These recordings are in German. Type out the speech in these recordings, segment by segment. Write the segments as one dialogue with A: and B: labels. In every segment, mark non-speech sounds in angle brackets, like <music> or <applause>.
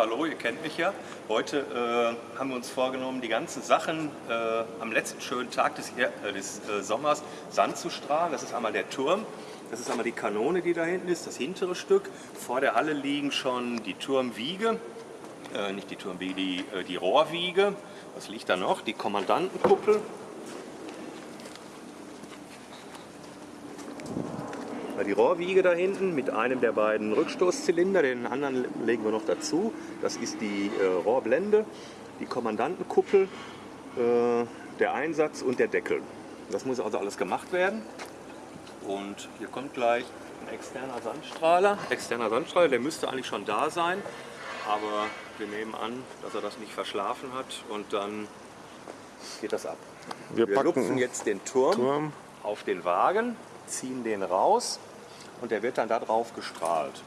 A: hallo, ihr kennt mich ja. Heute äh, haben wir uns vorgenommen, die ganzen Sachen äh, am letzten schönen Tag des, äh, des äh, Sommers Sand zu strahlen. Das ist einmal der Turm, das ist einmal die Kanone, die da hinten ist, das hintere Stück. Vor der Halle liegen schon die Turmwiege, äh, nicht die Turmwiege, die, äh, die Rohrwiege. Was liegt da noch? Die Kommandantenkuppel. Die Rohrwiege da hinten mit einem der beiden Rückstoßzylinder, den anderen legen wir noch dazu. Das ist die äh, Rohrblende, die Kommandantenkuppel, äh, der Einsatz und der Deckel. Das muss also alles gemacht werden. Und hier kommt gleich ein externer Sandstrahler. Externer Sandstrahler, der müsste eigentlich schon da sein, aber wir nehmen an, dass er das nicht verschlafen hat und dann geht das ab.
B: Wir,
A: Wir
B: packen
A: lupfen jetzt den Turm,
B: Turm.
A: auf den Wagen, ziehen den raus und der wird dann da drauf gestrahlt.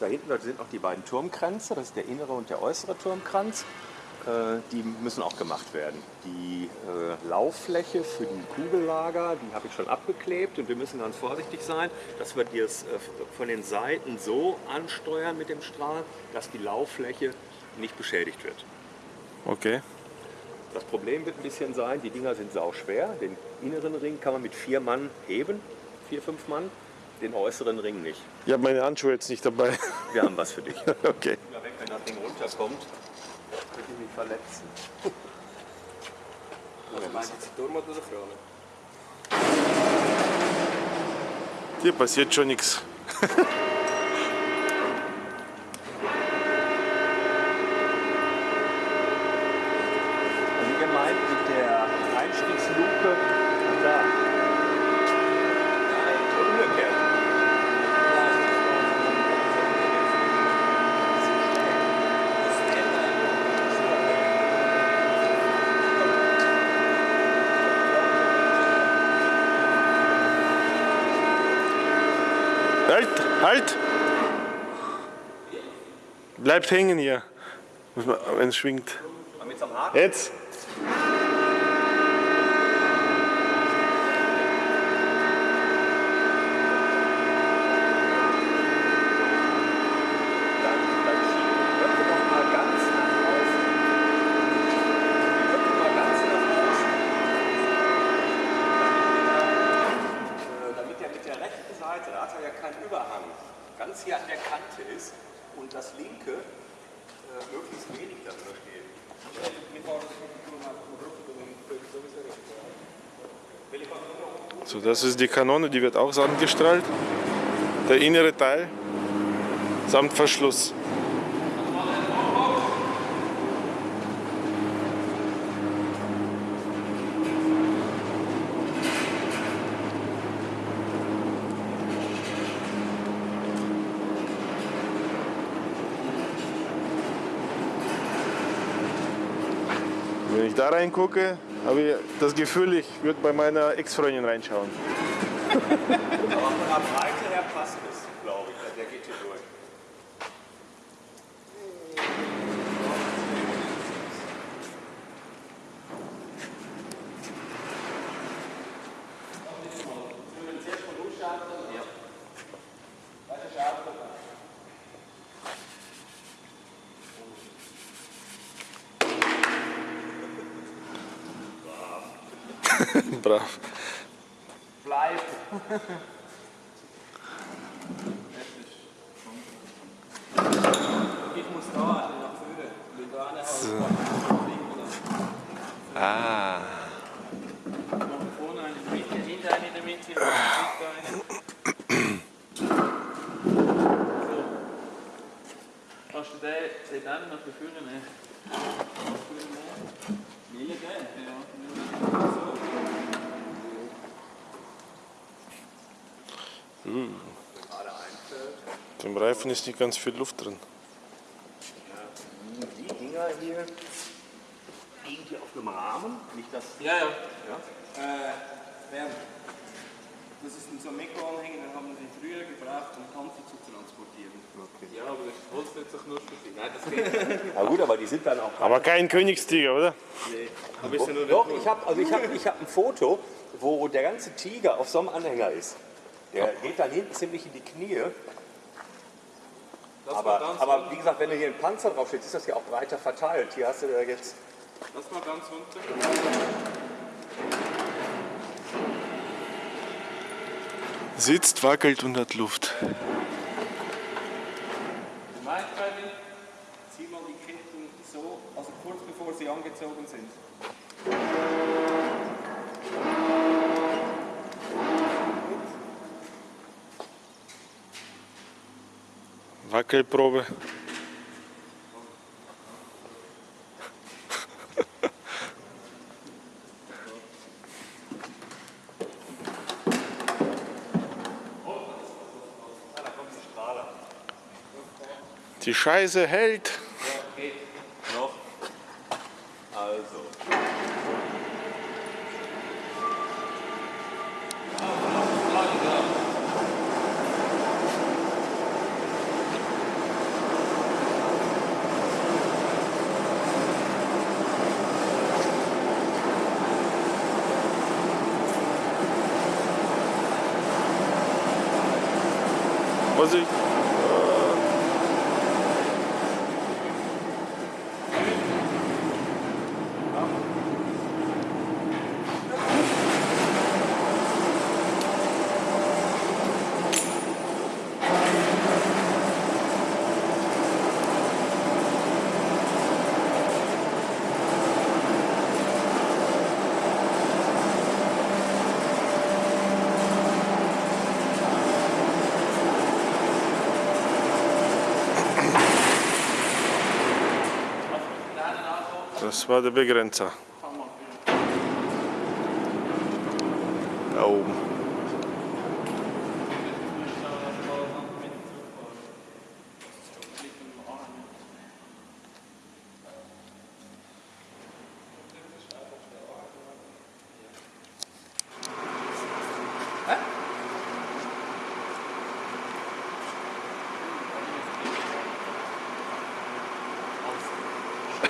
A: Da hinten sind noch die beiden Turmkränze, das ist der innere und der äußere Turmkranz. Äh, Die müssen auch gemacht werden. Die äh, Lauffläche für die Kugellager, die habe ich schon abgeklebt und wir müssen ganz vorsichtig sein, dass wir das äh, von den Seiten so ansteuern mit dem Strahl, dass die Lauffläche nicht beschädigt wird.
B: Okay.
A: Das Problem wird ein bisschen sein, die Dinger sind sauschwer. Den inneren Ring kann man mit vier Mann heben, vier, fünf Mann. Den äußeren Ring nicht.
B: Ich habe meine Handschuhe jetzt nicht dabei.
A: Wir haben was für dich. <laughs>
B: Okay.
A: Wenn das Ding runterkommt, könnte ich mich verletzen.
C: Meinst du jetzt die Turm oder Krone?
B: Hier passiert schon nichts. <laughs>
A: Also ihr meint mit der Einstiegsluke da. Nein, umgekehrt.
B: Halt! Bleibt hängen hier. Wenn es schwingt. Jetzt!
A: dann, dann schieben die Blöcke noch mal ganz nach außen. Die Blöcke mal ganz nach außen. Damit, äh, damit er mit der rechten Seite, da hat er ja keinen Überhang, ganz hier an der Kante ist und das linke äh, möglichst wenig darüber steht.
B: So, das ist die Kanone, die wird auch sandgestrahlt. Der innere Teil samt Verschluss. Ich da reingucke, habe ich das Gefühl, ich würde bei meiner Ex-Freundin reinschauen.
A: Aber von der Breite her passt es, glaube ich. Der geht hier durch.
B: Brav.
C: Bleibt. Ich muss da nach vorne. Wenn da einer
B: Ah.
C: Nach vorne eine in der Mitte, hinter eine in der Mitte, hinter eine. So. Kannst du den, den dann noch beführen? Ne? Will ich den? Ja. So.
A: Gerade einfällt.
B: Dem Reifen ist nicht ganz viel Luft drin.
A: Die Dinger hier liegen hier auf einem Rahmen. Nicht das.
C: Ja, ja.
A: Ja?
C: Äh, Bernd, das ist ein Mikroanhänger, den haben sie früher gebraucht, um Hanfe zu transportieren. Ja, aber das Holz wird sich nur für Nein, das <laughs> geht
A: Na gut, aber die sind dann auch.
B: Aber kein Königstiger, oder?
C: Aber ist ja nur
A: Doch, ich habe also ich hab, ich hab ein Foto, wo der ganze Tiger auf so einem Anhänger ist. Der geht dann hinten ziemlich in die Knie. Aber, aber wie gesagt, wenn du hier ein Panzer draufsteht, ist das ja auch breiter verteilt. Hier hast du ja jetzt.
C: Das war ganz unten.
B: Sitzt, wackelt und hat Luft.
C: Maikäuli, zieh mal die Ketten so, also kurz bevor sie angezogen sind.
B: Wackelprobe. Die Scheiße hält.
A: Noch. Also.
B: Was ich. Das war der Begrenzer. Da oben.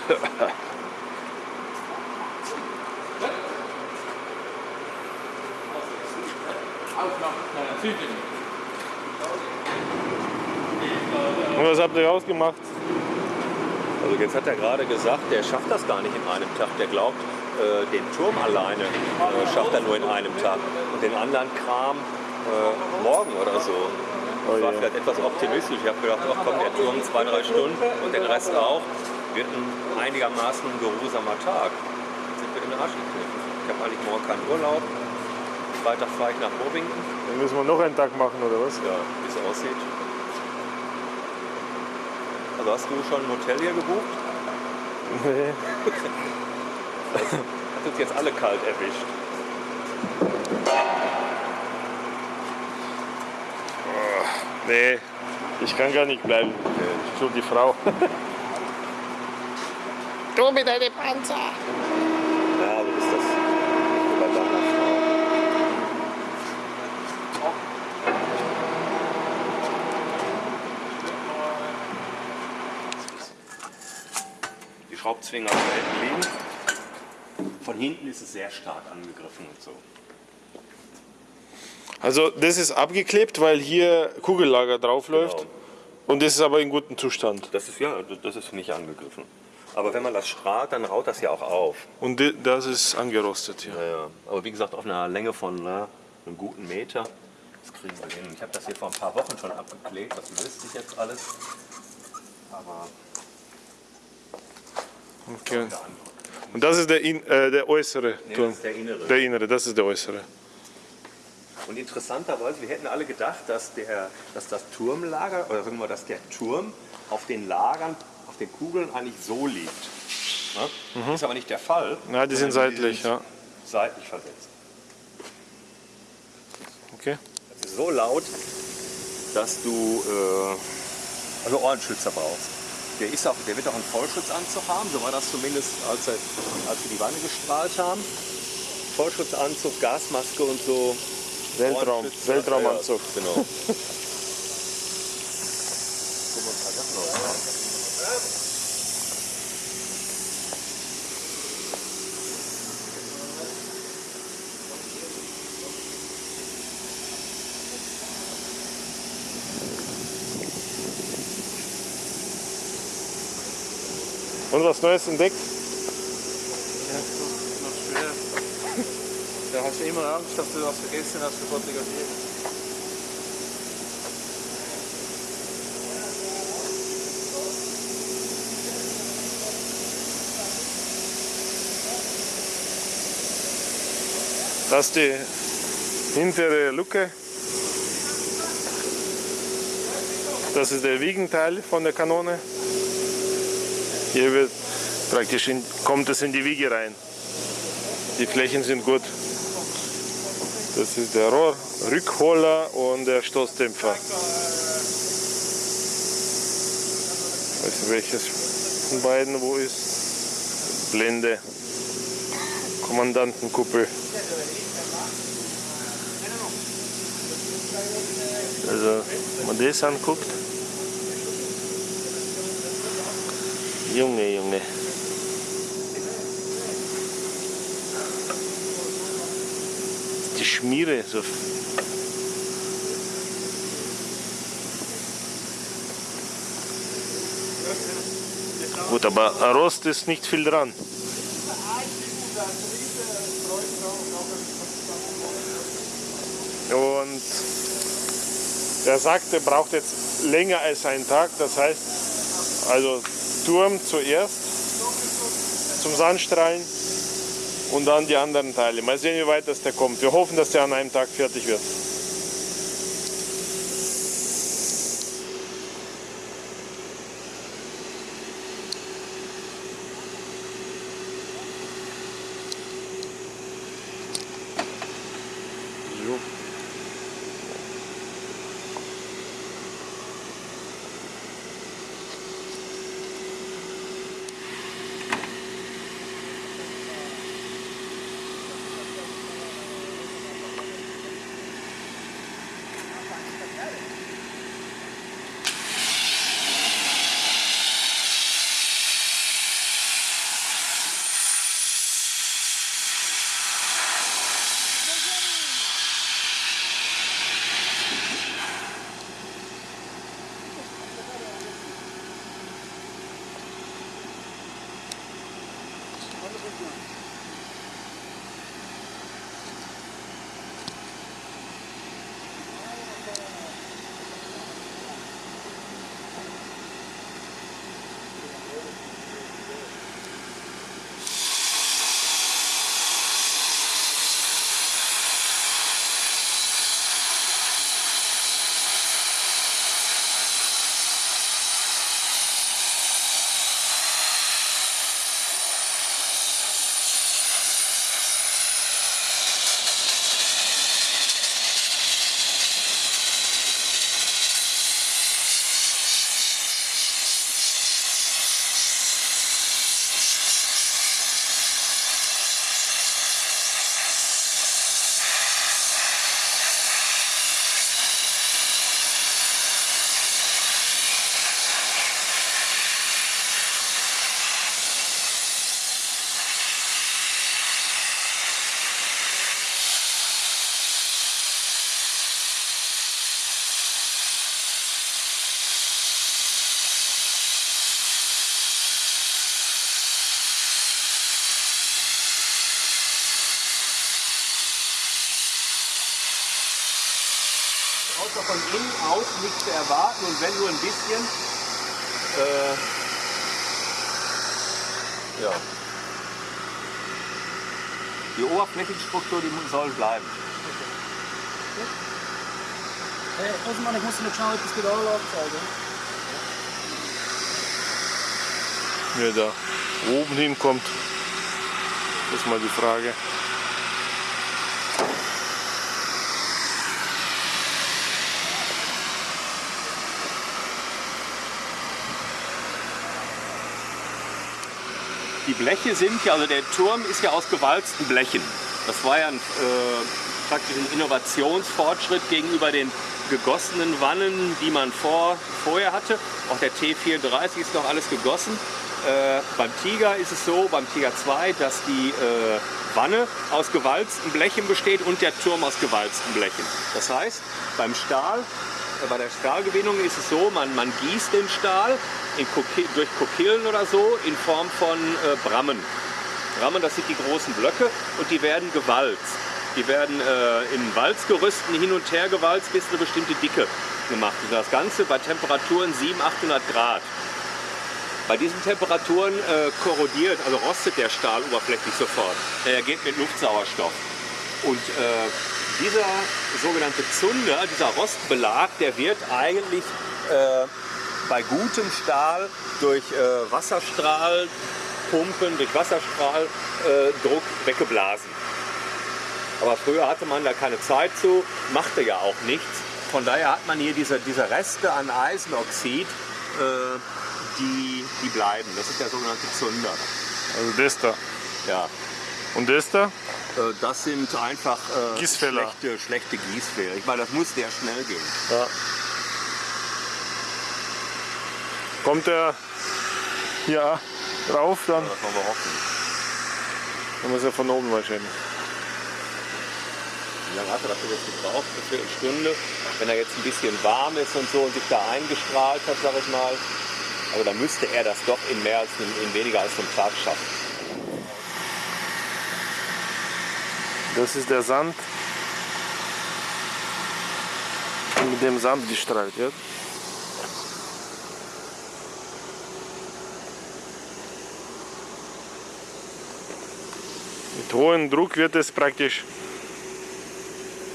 B: Und was <laughs> habt ihr ausgemacht?
A: Also jetzt hat er gerade gesagt, der schafft das gar nicht in einem Tag. Der glaubt, äh, den Turm alleine äh, schafft er nur in einem Tag. Und den anderen Kram äh, morgen oder so.
B: Oh
A: Ich war
B: je.
A: vielleicht etwas optimistisch. Ich habe gedacht, ach komm, der Turm zwei, drei Stunden und den Rest auch. Wird ein einigermaßen geruhsamer Tag. Jetzt sind wir in den Arsch gekniffen. Ich habe eigentlich morgen keinen Urlaub. Freitag fahre ich nach Bovington.
B: Dann müssen wir noch einen Tag machen, oder was?
A: Ja, wie es aussieht. Also hast du schon ein Hotel hier gebucht?
B: Nee. <laughs>
A: Hat uns jetzt alle kalt erwischt.
B: Nee, ich kann gar nicht bleiben. Schon die Frau.
A: Ja, aber ist das bei deiner Frau. Da hinten liegen. Von hinten ist es sehr stark angegriffen und so.
B: Also das ist abgeklebt, weil hier Kugellager draufläuft.
A: Genau.
B: Und das ist aber in gutem Zustand.
A: Das ist ja, das ist nicht angegriffen. Aber wenn man das strahlt, dann raut das ja auch auf.
B: Und das ist angerostet hier.
A: Ja, ja. Aber wie gesagt, auf einer Länge von na, einem guten Meter, das kriegen wir hin. Ich habe das hier vor ein paar Wochen schon abgeklebt, das löst sich jetzt alles. Aber
B: Okay. Und das ist der, in, äh, der äußere
A: nee,
B: Turm.
A: das ist der innere.
B: Der innere, das ist der äußere.
A: Und interessanterweise, wir hätten alle gedacht, dass, der, dass das Turmlager, oder sagen wir, dass der Turm auf den Lagern, auf den Kugeln eigentlich so liegt. Ne? Ist aber nicht der Fall.
B: Ja, die sind seitlich, ja.
A: Seitlich versetzt.
B: Okay.
A: Das ist so laut, dass du äh, also Ohrenschützer brauchst. Der, ist auch, der wird auch einen Vollschutzanzug haben, so war das zumindest, als, er, als wir die Wanne gestrahlt haben. Vollschutzanzug, Gasmaske und so.
B: Weltraum, Weltraumanzug.
A: Ja, genau. <laughs> Guck mal, ein paar Sachen noch rein.
B: Und was Neues entdeckt?
C: Ja, das ist noch schwer. Da hast du immer Angst, dass du was vergessen hast zu fotografieren.
B: Das ist die hintere Luke. Das ist der Wiegenteil von der Kanone. Hier wird praktisch in, kommt es in die Wiege rein. Die Flächen sind gut. Das ist der Rohrrückholer und der Stoßdämpfer. Ich weiß welches von beiden wo ist. Blende. Kommandantenkuppel. Also, wenn man das anguckt. Junge, Junge. Die Schmiere, so. Gut, aber Rost ist nicht viel dran. Und er sagt, er braucht jetzt länger als einen Tag. Das heißt, also Turm zuerst zum Sandstrahlen und dann die anderen Teile. Mal sehen, wie weit das der kommt. Wir hoffen, dass der an einem Tag fertig wird.
A: Außer von innen aus nichts zu erwarten und wenn nur ein bisschen. Äh, ja. Die Oberflächenstruktur, die soll bleiben.
D: Hey, Osman, ich muss dir noch schnell etwas mit Anlage zeigen.
B: Wer da oben hinkommt, das ist mal die Frage.
A: Die Bleche sind ja, also der Turm ist ja aus gewalzten Blechen. Das war ja ein, äh, praktisch ein Innovationsfortschritt gegenüber den gegossenen Wannen, die man vor, vorher hatte. Auch der T34 ist noch alles gegossen. Äh, beim Tiger ist es so, beim Tiger 2, dass die äh, Wanne aus gewalzten Blechen besteht und der Turm aus gewalzten Blechen. Das heißt, beim Stahl bei der Stahlgewinnung ist es so, man, man gießt den Stahl in Koki durch Kokillen oder so in Form von äh, Brammen. Brammen, das sind die großen Blöcke und die werden gewalzt. Die werden äh, in Walzgerüsten hin und her gewalzt bis eine bestimmte Dicke gemacht. Und das Ganze bei Temperaturen 700, 800 Grad. Bei diesen Temperaturen äh, korrodiert, also rostet der Stahl oberflächlich sofort. Er geht mit Luftsauerstoff. Und äh, dieser sogenannte Zunder, dieser Rostbelag, der wird eigentlich äh, bei gutem Stahl durch äh, Wasserstrahlpumpen, durch Wasserstrahldruck weggeblasen. Aber früher hatte man da keine Zeit zu, machte ja auch nichts. Von daher hat man hier diese, diese Reste an Eisenoxid, äh, die, die bleiben. Das ist der sogenannte Zunder.
B: Also das da.
A: Ja.
B: Und das da?
A: Äh, Das sind einfach äh, schlechte, schlechte Gießfehler. Ich meine, das muss sehr schnell gehen.
B: Ja. Kommt der hier drauf, dann
A: Das wollen wir hoffen.
B: dann muss er von oben wahrscheinlich.
A: Wie lange hat er dafür jetzt gebraucht? Eine Viertelstunde. Wenn er jetzt ein bisschen warm ist und so und sich da eingestrahlt hat, sag ich mal. Also dann müsste er das doch in mehr als in weniger als einem Tag schaffen.
B: Das ist der Sand, mit dem Sand gestrahlt wird. Mit hohem Druck wird es praktisch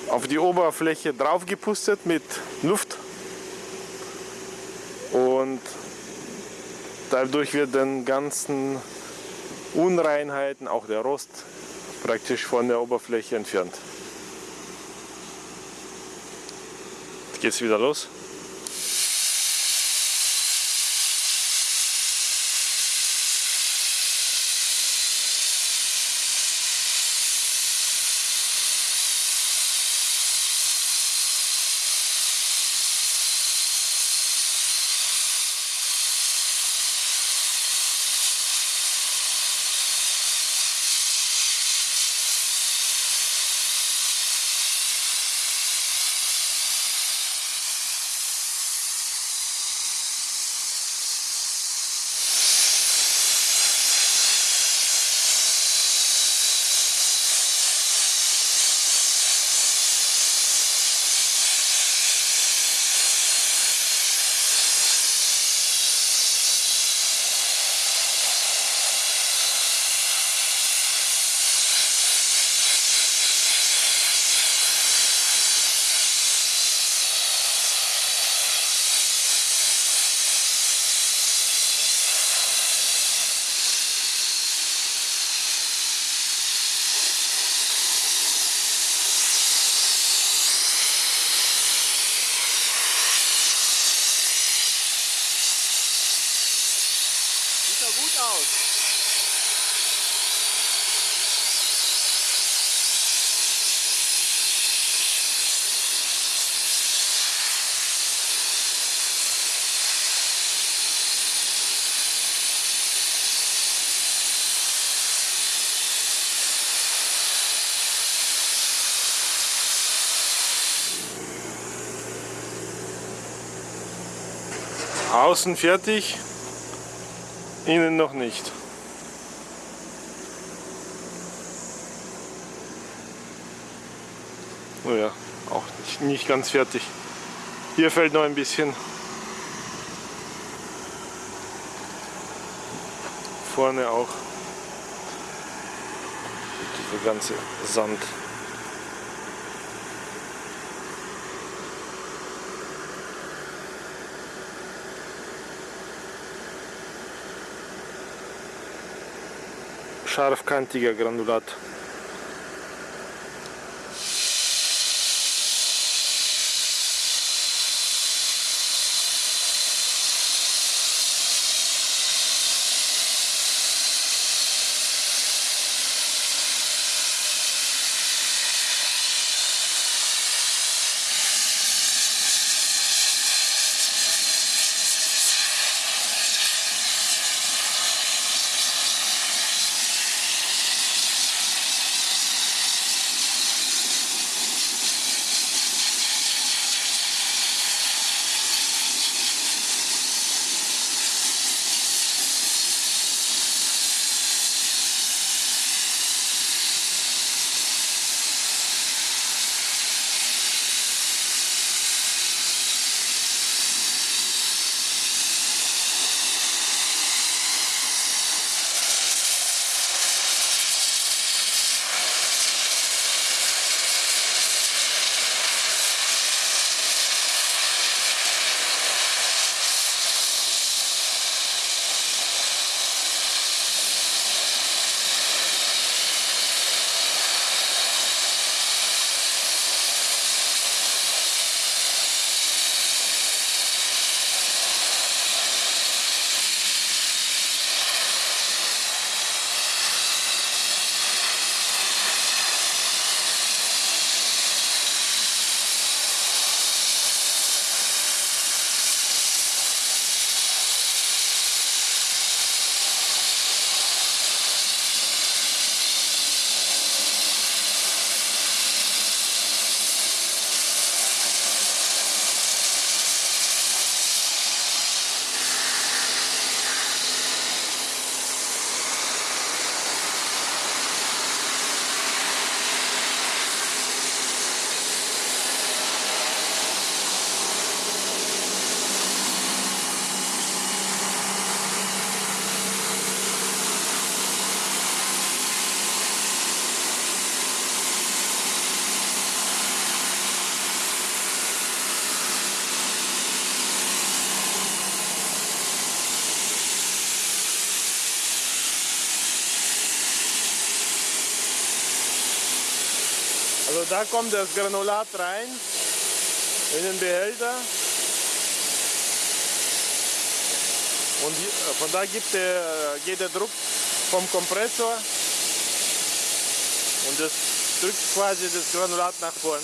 B: auf die Oberfläche draufgepustet mit Luft und dadurch wird den ganzen Unreinheiten, auch der Rost, praktisch von der Oberfläche entfernt. Jetzt geht's wieder los. Außen fertig, innen noch nicht. Oh ja, auch nicht, nicht ganz fertig. Hier fällt noch ein bisschen. Vorne auch. Dieser ganze Sand. Scharfkantiger Granulat. Also da kommt das Granulat rein in den Behälter. Und hier- von da gibt der, geht der Druck vom Kompressor und das drückt quasi das Granulat nach vorn.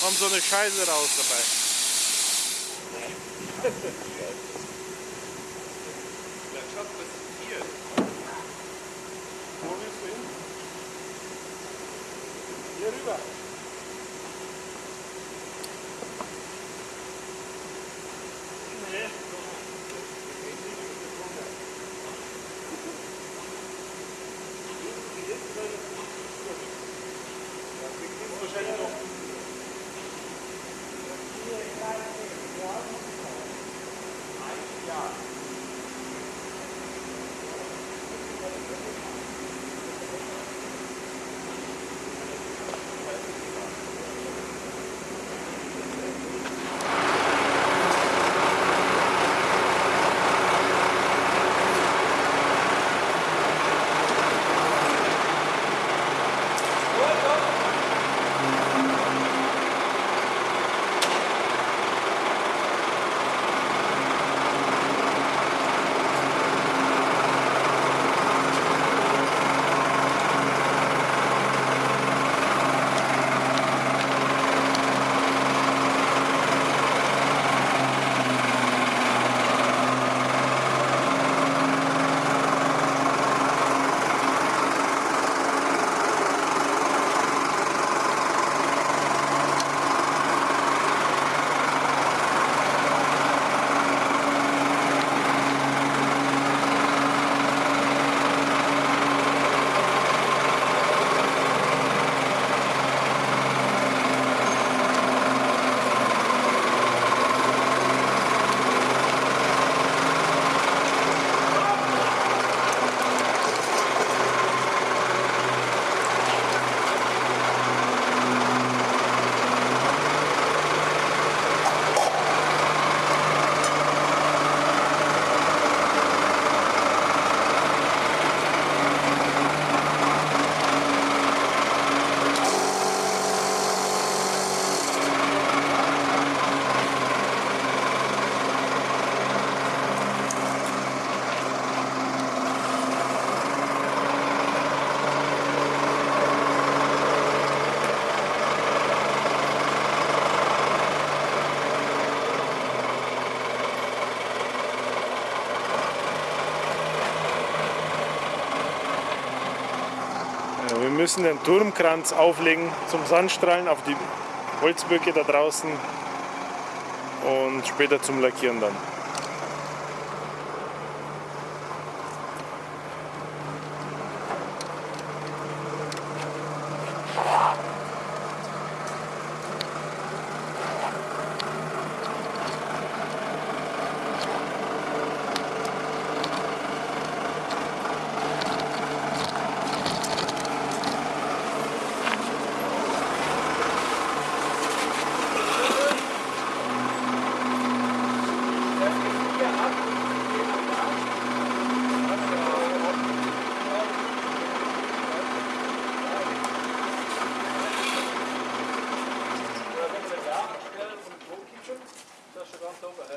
B: Kommt so eine Scheiße raus dabei. <laughs> Wo willst du hin? Hier rüber. Müssen den Turmkranz auflegen zum Sandstrahlen auf die Holzböcke da draußen und später zum Lackieren dann.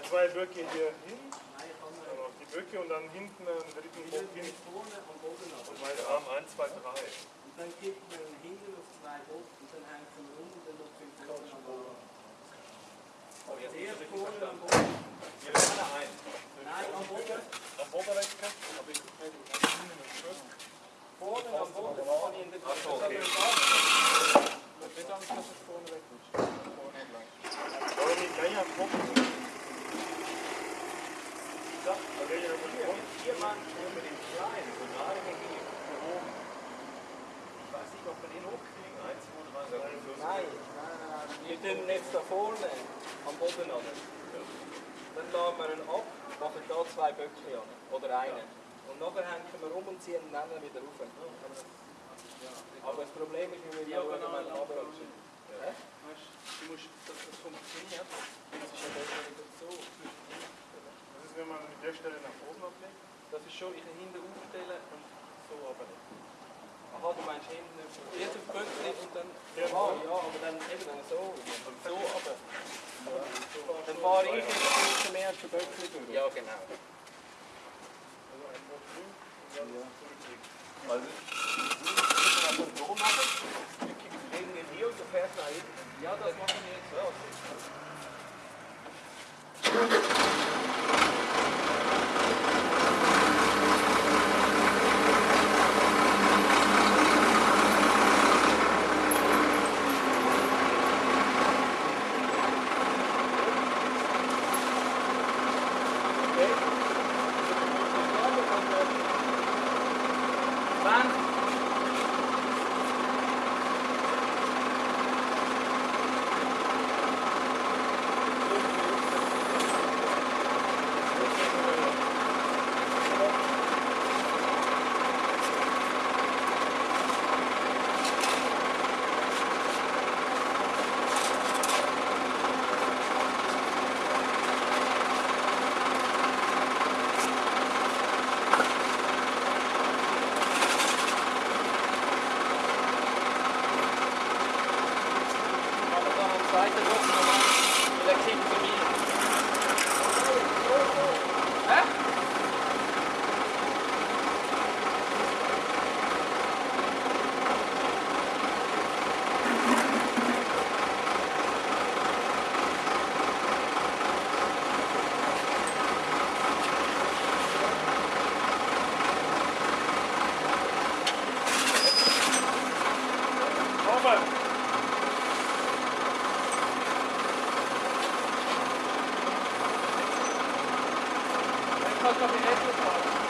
B: Zwei Böcke hier hin, also auf die Böcke und dann hinten einen dritten Bock hin. Und meine Arme 1, 2, 3.
D: Und dann gibt man hinten auf zwei Bock und dann hängt man rum und dann noch fünf Boden am Boden. Zuerst vorne am Boden.
A: Wir laden ein.
D: Nein, am Boden.
A: Am Oberrechten? Aber ich
D: Vorne am Boden. Das kann ich in der
A: Ach so, okay.
B: Oder nicht gleich am Kopf? Ja, da wäre ja
A: mal mit dem kleinen, so gerade hier oben. Ich weiß nicht, ob wir den hochkriegen. 1, 2, 3, 4, 5.
D: Nein, nein, nein. Wir da vorne am Boden an. Dann laden wir ihn ab, machen da zwei Böckchen an. Oder einen. Und nachher hängen wir rum und ziehen ihn dann wieder rauf. Aber das Problem ist, wenn wir. Schon, ich hinten aufstellen und so aber nicht. Aha, du meinst hinten jetzt auf Böckli und dann. Aha, ja, aber dann eben dann so. Und so aber. Dann fahre ich jetzt ein bisschen mehr zu Böckli durch. Ja, genau.
B: Also einfach drüben und dann.
D: Also, du musst so machen. Du kippst gegen hier und du fährst nach hinten. Ja, das machen wir jetzt. Ja. Dann machen wir dann am zweiten Druck nochmal. Vielleicht kriegen sie mich. Hä?
B: Robert!
D: Dann kannst du